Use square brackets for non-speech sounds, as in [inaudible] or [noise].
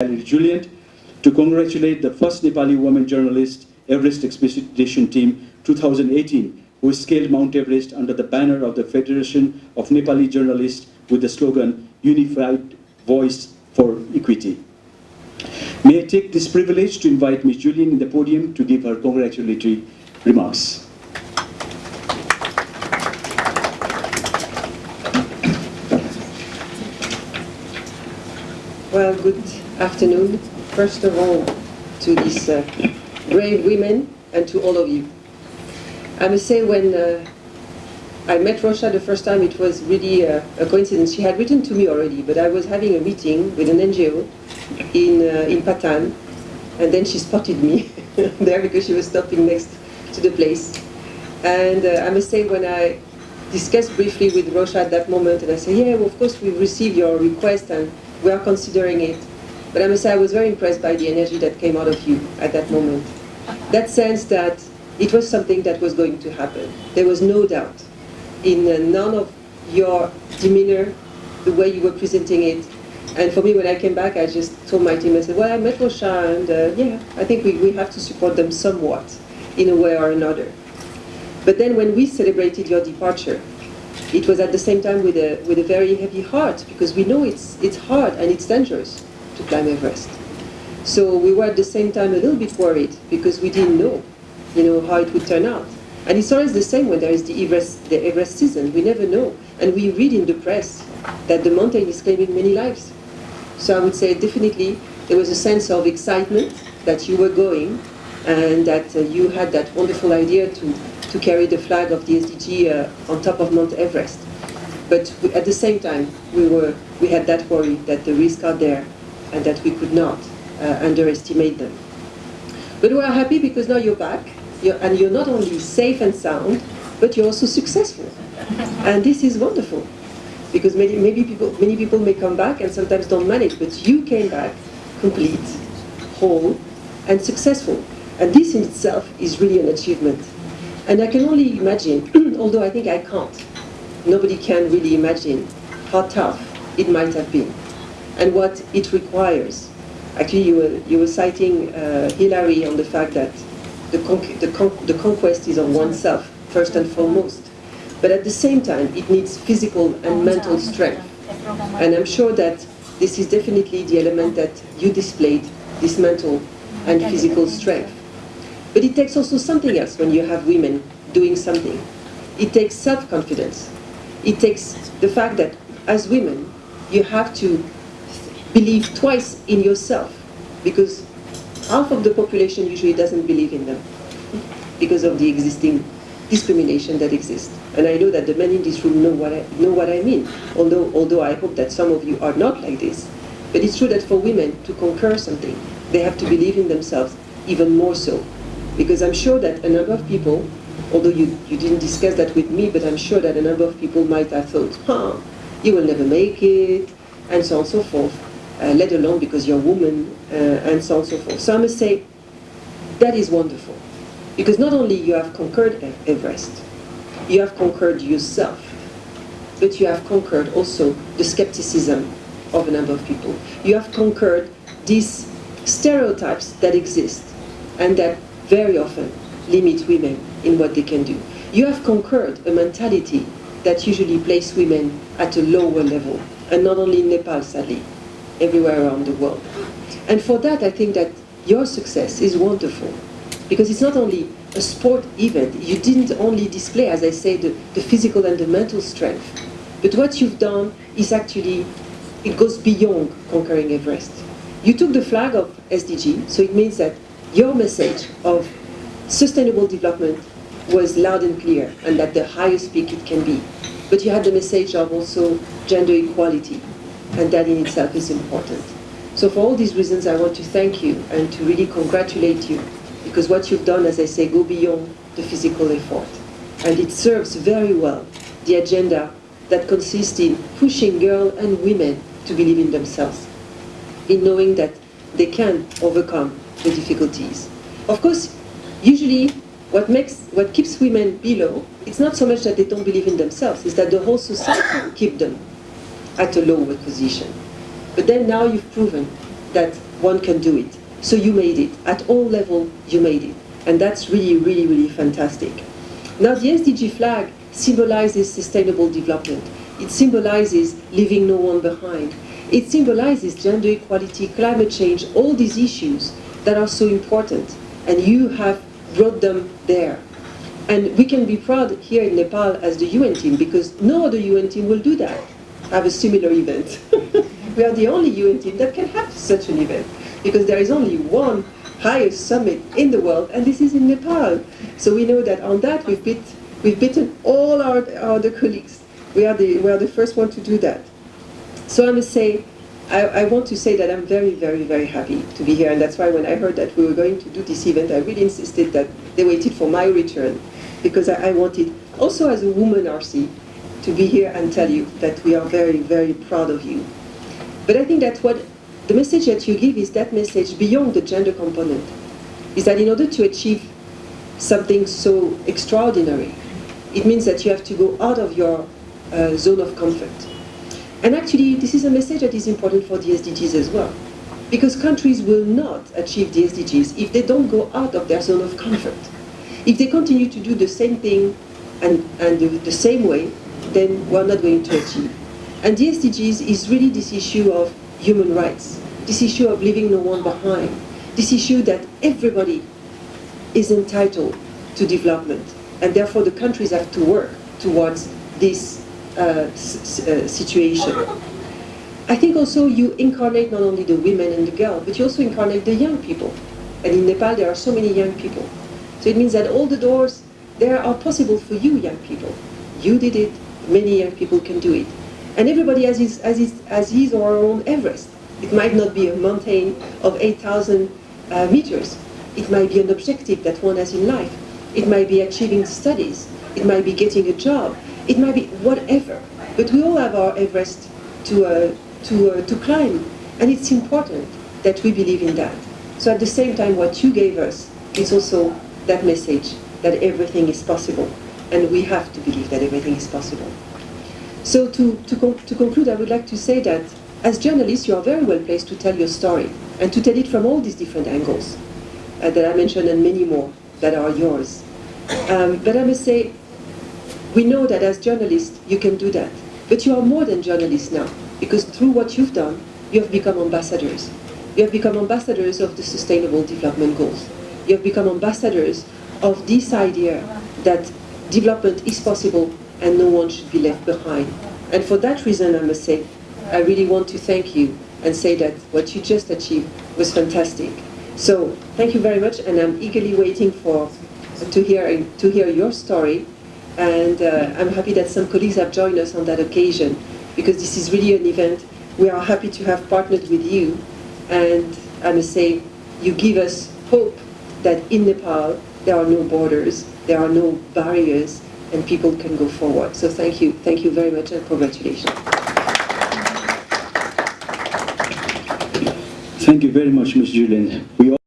Julliand to congratulate the first Nepali woman journalist Everest Expedition Team 2018 who scaled Mount Everest under the banner of the Federation of Nepali Journalists with the slogan Unified Voice for Equity. May I take this privilege to invite Ms. Julliand in the podium to give her congratulatory remarks. Well, good afternoon. First of all, to these uh, brave women and to all of you. I must say when uh, I met Rosha the first time, it was really uh, a coincidence. She had written to me already, but I was having a meeting with an NGO in, uh, in Patan, and then she spotted me [laughs] there because she was stopping next to the place. And uh, I must say when I discussed briefly with Rosha at that moment, and I said, yeah, well, of course we received your request and we are considering it. But I must say I was very impressed by the energy that came out of you at that moment. That sense that it was something that was going to happen. There was no doubt in uh, none of your demeanor, the way you were presenting it. And for me, when I came back, I just told my team, I said, well, I met Rosha, and uh, yeah, I think we, we have to support them somewhat, in a way or another. But then when we celebrated your departure, it was at the same time with a, with a very heavy heart, because we know it's, it's hard and it's dangerous to climb Everest. So we were at the same time a little bit worried, because we didn't know, you know, how it would turn out. And it's always the same when there is the Everest, the Everest season, we never know. And we read in the press that the mountain is claiming many lives. So I would say definitely there was a sense of excitement that you were going, and that uh, you had that wonderful idea to to carry the flag of the SDG uh, on top of Mount Everest. But we, at the same time, we, were, we had that worry that the risks are there and that we could not uh, underestimate them. But we are happy because now you're back, you're, and you're not only safe and sound, but you're also successful. And this is wonderful. Because many, maybe people, many people may come back and sometimes don't manage, but you came back complete, whole, and successful. And this in itself is really an achievement. And I can only imagine, [clears throat] although I think I can't, nobody can really imagine how tough it might have been and what it requires. Actually, you were, you were citing uh, Hillary on the fact that the, con the, con the conquest is on oneself, first and foremost. But at the same time, it needs physical and mental strength. And I'm sure that this is definitely the element that you displayed, this mental and physical strength. But it takes also something else when you have women doing something. It takes self-confidence. It takes the fact that as women, you have to believe twice in yourself because half of the population usually doesn't believe in them because of the existing discrimination that exists. And I know that the men in this room know what I, know what I mean, although, although I hope that some of you are not like this. But it's true that for women to conquer something, they have to believe in themselves even more so. Because I'm sure that a number of people, although you, you didn't discuss that with me, but I'm sure that a number of people might have thought, huh, you will never make it, and so on and so forth, uh, let alone because you're a woman, uh, and so on and so forth. So I must say, that is wonderful. Because not only you have conquered Everest, you have conquered yourself, but you have conquered also the skepticism of a number of people. You have conquered these stereotypes that exist and that very often limit women in what they can do. You have conquered a mentality that usually places women at a lower level, and not only in Nepal, sadly, everywhere around the world. And for that, I think that your success is wonderful, because it's not only a sport event. You didn't only display, as I say, the, the physical and the mental strength, but what you've done is actually, it goes beyond conquering Everest. You took the flag of SDG, so it means that your message of sustainable development was loud and clear and at the highest peak it can be. But you had the message of also gender equality and that in itself is important. So for all these reasons I want to thank you and to really congratulate you because what you've done, as I say, go beyond the physical effort. And it serves very well the agenda that consists in pushing girls and women to believe in themselves, in knowing that they can overcome the difficulties. Of course, usually what makes what keeps women below, it's not so much that they don't believe in themselves, it's that the whole society keep them at a lower position. But then now you've proven that one can do it. So you made it. At all level, you made it. And that's really, really, really fantastic. Now the SDG flag symbolizes sustainable development. It symbolizes leaving no one behind. It symbolizes gender equality, climate change, all these issues that are so important. And you have brought them there. And we can be proud here in Nepal as the UN team because no other UN team will do that, have a similar event. [laughs] we are the only UN team that can have such an event because there is only one highest summit in the world and this is in Nepal. So we know that on that we've, we've beaten all our, our other colleagues. We are, the, we are the first one to do that. So I must say, I, I, want to say that I'm very, very, very happy to be here, and that's why when I heard that we were going to do this event, I really insisted that they waited for my return, because I, I wanted, also as a woman RC, to be here and tell you that we are very, very proud of you. But I think that what the message that you give is that message beyond the gender component, is that in order to achieve something so extraordinary, it means that you have to go out of your uh, zone of comfort and actually, this is a message that is important for the SDGs as well. Because countries will not achieve the SDGs if they don't go out of their zone of comfort. If they continue to do the same thing and, and the, the same way, then we're not going to achieve. And the SDGs is really this issue of human rights, this issue of leaving no one behind, this issue that everybody is entitled to development. And therefore the countries have to work towards this uh, situation. I think also you incarnate not only the women and the girls, but you also incarnate the young people. And in Nepal there are so many young people. So it means that all the doors there are possible for you young people. You did it, many young people can do it. And everybody has his, has his, has his or her own Everest. It might not be a mountain of 8,000 uh, meters. It might be an objective that one has in life. It might be achieving studies. It might be getting a job. It might be whatever, but we all have our Everest to, uh, to, uh, to climb, and it's important that we believe in that. So at the same time, what you gave us is also that message that everything is possible, and we have to believe that everything is possible. So to, to, con to conclude, I would like to say that as journalists, you are very well placed to tell your story, and to tell it from all these different angles uh, that I mentioned, and many more that are yours. Um, but I must say, we know that as journalists, you can do that. But you are more than journalists now, because through what you've done, you have become ambassadors. You have become ambassadors of the Sustainable Development Goals. You have become ambassadors of this idea that development is possible and no one should be left behind. And for that reason, I must say, I really want to thank you and say that what you just achieved was fantastic. So thank you very much, and I'm eagerly waiting for to hear to hear your story and uh, I'm happy that some colleagues have joined us on that occasion because this is really an event we are happy to have partnered with you and I must say you give us hope that in Nepal there are no borders, there are no barriers and people can go forward. So thank you, thank you very much and congratulations. Thank you very much, Ms. Julliand. We